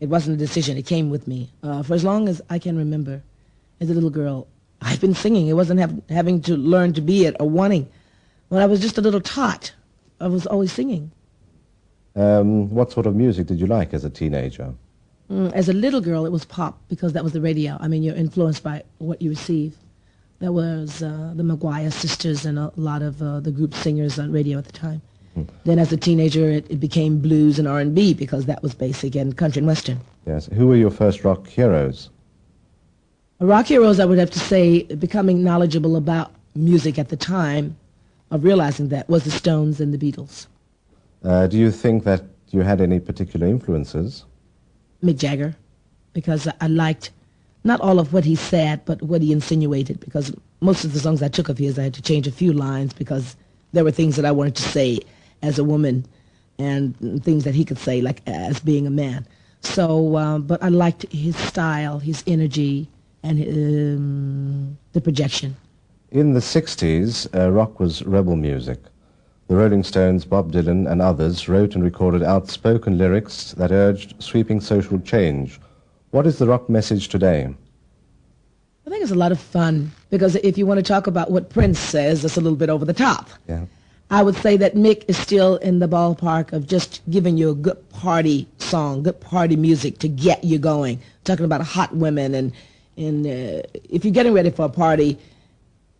It wasn't a decision. It came with me. Uh, for as long as I can remember, as a little girl, I've been singing. It wasn't have, having to learn to be it or wanting. When I was just a little tot, I was always singing. Um, what sort of music did you like as a teenager? Mm, as a little girl, it was pop because that was the radio. I mean, you're influenced by what you receive. That was uh, the McGuire sisters and a lot of uh, the group singers on radio at the time. Then as a teenager, it, it became blues and R&B because that was basic and country and western. Yes. Who were your first rock heroes? Rock heroes, I would have to say, becoming knowledgeable about music at the time of realizing that was the Stones and the Beatles. Uh, do you think that you had any particular influences? Mick Jagger, because I liked not all of what he said, but what he insinuated, because most of the songs I took of his, I had to change a few lines because there were things that I wanted to say as a woman and things that he could say, like as being a man. So, uh, but I liked his style, his energy, and um, the projection. In the 60s, uh, rock was rebel music. The Rolling Stones, Bob Dylan, and others wrote and recorded outspoken lyrics that urged sweeping social change. What is the rock message today? I think it's a lot of fun because if you want to talk about what Prince says, it's a little bit over the top. Yeah. I would say that Mick is still in the ballpark of just giving you a good party song, good party music to get you going. Talking about hot women and and uh, if you're getting ready for a party,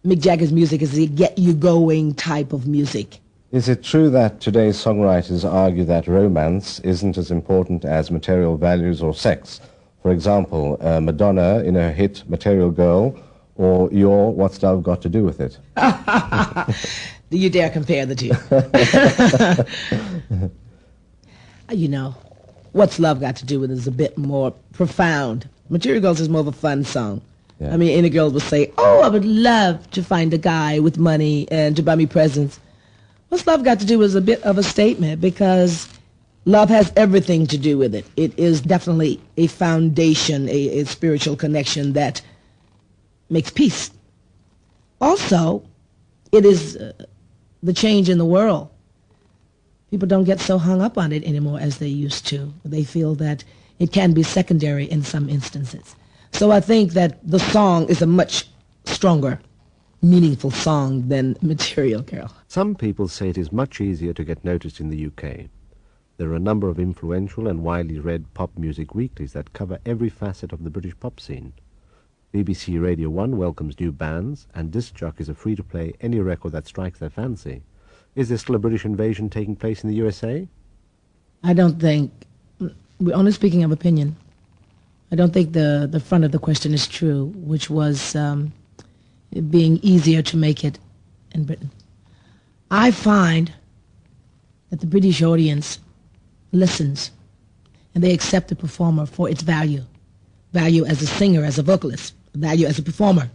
Mick Jagger's music is a get you going type of music. Is it true that today's songwriters argue that romance isn't as important as material values or sex? For example, uh, Madonna in her hit Material Girl or your What's Love Got to Do with It? Do you dare compare the two? you know, What's Love Got to Do with It is a bit more profound. Material Girls is more of a fun song. Yeah. I mean, any girl will say, oh, I would love to find a guy with money and to buy me presents. What's love got to do with a bit of a statement because love has everything to do with it. It is definitely a foundation, a, a spiritual connection that makes peace. Also, it is uh, the change in the world. People don't get so hung up on it anymore as they used to. They feel that it can be secondary in some instances. So I think that the song is a much stronger, meaningful song than Material Girl. Some people say it is much easier to get noticed in the UK. There are a number of influential and widely read pop music weeklies that cover every facet of the British pop scene. BBC Radio 1 welcomes new bands, and disc jockeys are free to play any record that strikes their fancy. Is there still a British invasion taking place in the USA? I don't think we're only speaking of opinion. I don't think the, the front of the question is true, which was um, being easier to make it in Britain. I find that the British audience listens and they accept the performer for its value. Value as a singer, as a vocalist, value as a performer.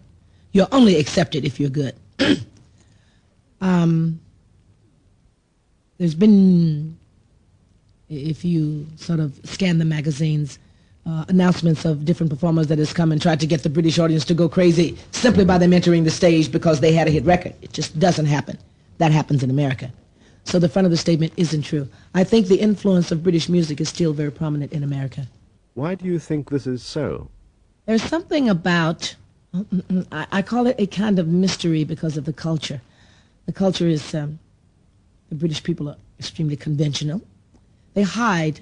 You're only accepted if you're good. um, there's been if you sort of scan the magazines, uh, announcements of different performers that has come and tried to get the British audience to go crazy simply by them entering the stage because they had a hit record. It just doesn't happen. That happens in America. So the front of the statement isn't true. I think the influence of British music is still very prominent in America. Why do you think this is so? There's something about, I call it a kind of mystery because of the culture. The culture is, um, the British people are extremely conventional they hide.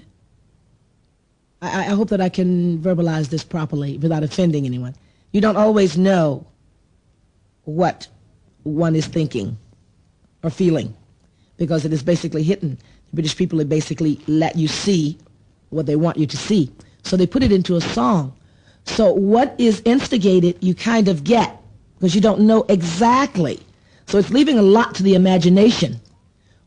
I, I hope that I can verbalize this properly without offending anyone. You don't always know what one is thinking or feeling because it is basically hidden. The British people basically let you see what they want you to see. So they put it into a song. So what is instigated, you kind of get because you don't know exactly. So it's leaving a lot to the imagination,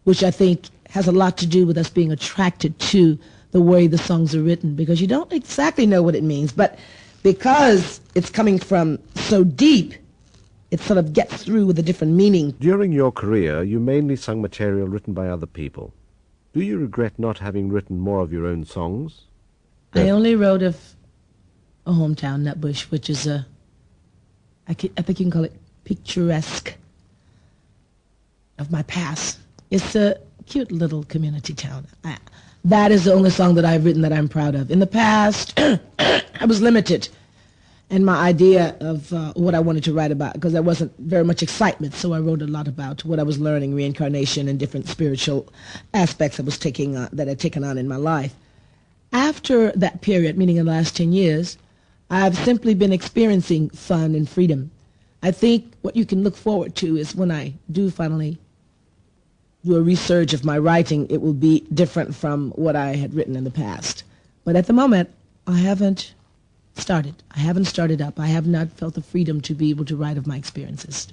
which I think has a lot to do with us being attracted to the way the songs are written because you don't exactly know what it means. But because it's coming from so deep, it sort of gets through with a different meaning. During your career, you mainly sung material written by other people. Do you regret not having written more of your own songs? I only wrote of a hometown, Nutbush, which is a, I, I think you can call it picturesque of my past. It's a cute little community town. I, that is the only song that I've written that I'm proud of. In the past, I was limited in my idea of uh, what I wanted to write about because there wasn't very much excitement. So I wrote a lot about what I was learning, reincarnation, and different spiritual aspects I was taking uh, that I'd taken on in my life. After that period, meaning in the last 10 years, I've simply been experiencing fun and freedom. I think what you can look forward to is when I do finally do a research of my writing, it will be different from what I had written in the past. But at the moment, I haven't started. I haven't started up. I have not felt the freedom to be able to write of my experiences.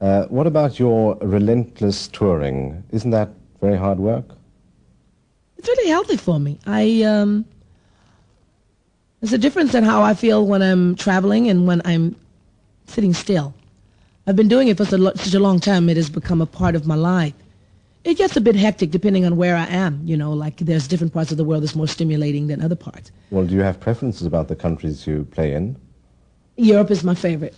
Uh, what about your relentless touring? Isn't that very hard work? It's really healthy for me. I um, there's a difference in how I feel when I'm traveling and when I'm sitting still. I've been doing it for such a long time. It has become a part of my life. It gets a bit hectic depending on where I am. You know, like there's different parts of the world that's more stimulating than other parts. Well, do you have preferences about the countries you play in? Europe is my favorite.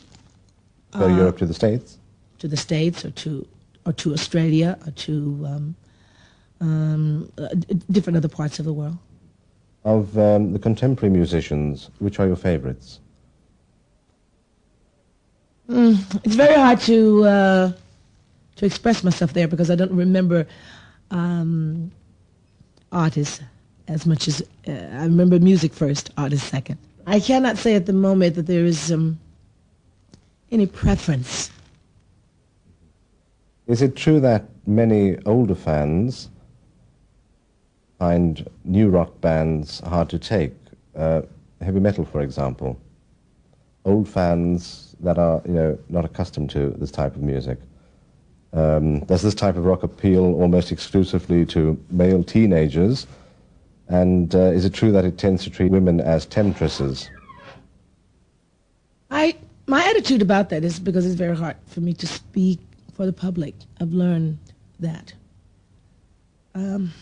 So uh, Europe to the States? To the States or to, or to Australia or to um, um, uh, different other parts of the world. Of um, the contemporary musicians, which are your favorites? Mm, it's very hard to uh, to express myself there because I don't remember um, artists as much as uh, I remember music first, artists second. I cannot say at the moment that there is um, any preference. Is it true that many older fans find new rock bands hard to take? Uh, heavy metal, for example. Old fans that are, you know, not accustomed to this type of music. Um, does this type of rock appeal almost exclusively to male teenagers? And uh, is it true that it tends to treat women as temptresses? I, my attitude about that is because it's very hard for me to speak for the public. I've learned that. Um,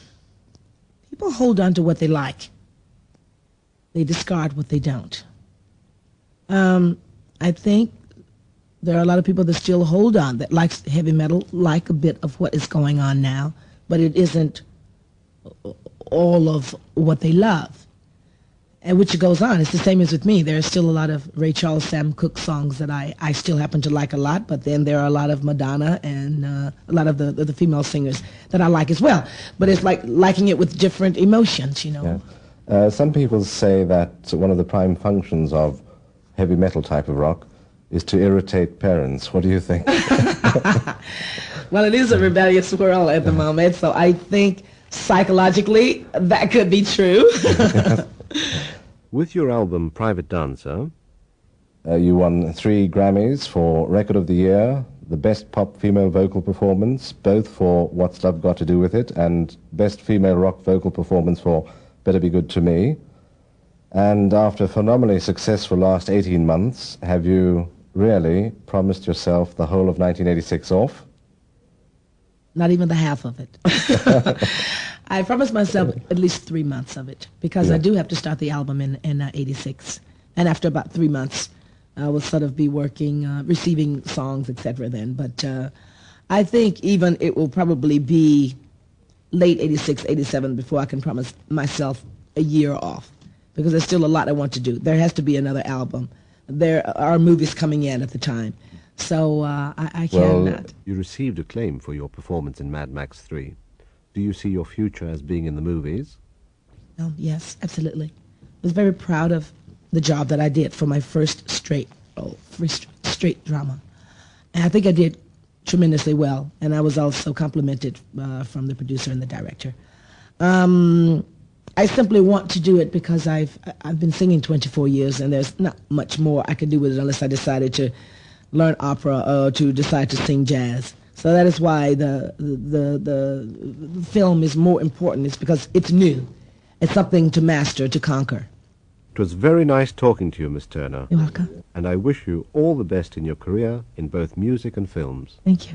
people hold on to what they like. They discard what they don't. Um, I think there are a lot of people that still hold on that likes heavy metal, like a bit of what is going on now, but it isn't all of what they love. And which goes on. It's the same as with me. There are still a lot of Ray Charles, Sam Cooke songs that I, I still happen to like a lot, but then there are a lot of Madonna and uh, a lot of the, the, the female singers that I like as well. But it's like liking it with different emotions, you know. Yeah. Uh, some people say that one of the prime functions of heavy metal type of rock is to irritate parents. What do you think? well, it is a rebellious world at the moment, so I think psychologically that could be true. With your album Private Dancer, uh, you won three Grammys for Record of the Year, the Best Pop Female Vocal Performance, both for What's Love Got to Do with It, and Best Female Rock Vocal Performance for Better Be Good to Me. And after a phenomenally successful last 18 months, have you really promised yourself the whole of 1986 off? Not even the half of it. I promised myself at least three months of it because yeah. I do have to start the album in, in uh, 86. And after about three months, I will sort of be working, uh, receiving songs, etc. then. But uh, I think even it will probably be late 86, 87 before I can promise myself a year off because there's still a lot I want to do. There has to be another album there are movies coming in at the time. So uh, I, I well, cannot. You received acclaim for your performance in Mad Max 3. Do you see your future as being in the movies? Oh, yes, absolutely. I was very proud of the job that I did for my first straight, oh, first straight drama. And I think I did tremendously well. And I was also complimented uh, from the producer and the director. Um, I simply want to do it because I've I've been singing 24 years, and there's not much more I could do with it unless I decided to learn opera or to decide to sing jazz. So that is why the the the, the film is more important. It's because it's new. It's something to master, to conquer. It was very nice talking to you, Miss Turner. You're welcome. And I wish you all the best in your career in both music and films. Thank you.